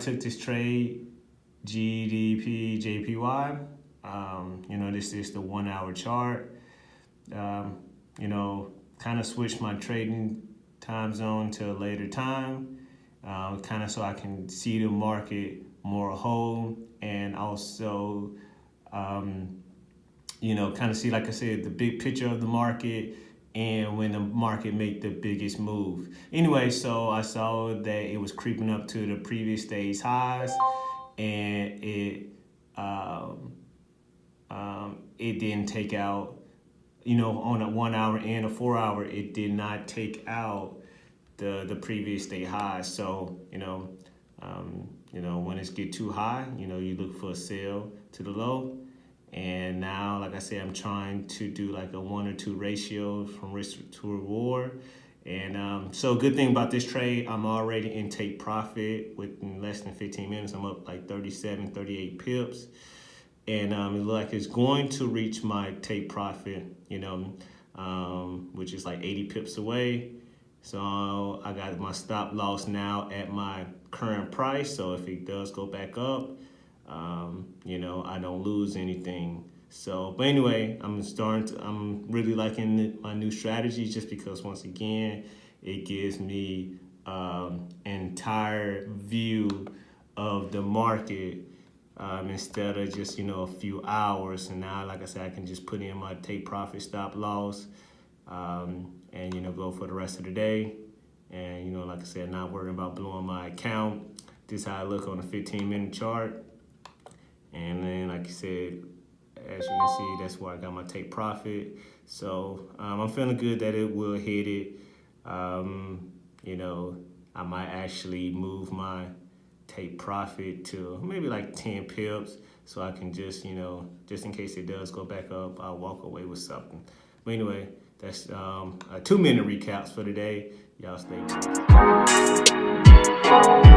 took this trade, GBP, JPY. Um, you know, this is the one hour chart. Um, you know, kind of switched my trading time zone to a later time, uh, kind of so I can see the market more whole and also, um, you know, kind of see, like I said, the big picture of the market and when the market made the biggest move. Anyway, so I saw that it was creeping up to the previous day's highs and it um, um, it didn't take out, you know, on a one hour and a four hour, it did not take out the the previous day high. So, you know, um, you know, when it's get too high, you know, you look for a sell to the low. And now, like I said, I'm trying to do like a one or two ratio from risk to reward. And um, so good thing about this trade, I'm already in take profit within less than 15 minutes. I'm up like 37, 38 pips. And um, it like it's going to reach my take profit, you know, um, which is like 80 pips away. So I got my stop loss now at my current price. So if it does go back up, um, you know, I don't lose anything. So, but anyway, I'm starting to, I'm really liking my new strategy just because once again, it gives me um, entire view of the market um, instead of just, you know, a few hours. And now, like I said, I can just put in my take profit stop loss um, and, you know, go for the rest of the day. And, you know, like I said, not worrying about blowing my account. This is how I look on a 15 minute chart. And then, like I said, as you can see, that's where I got my take profit. So um, I'm feeling good that it will hit it. Um, you know, I might actually move my take profit to maybe like 10 pips so I can just, you know, just in case it does go back up, I'll walk away with something. But anyway, that's um, two minute recaps for today. Y'all stay tuned.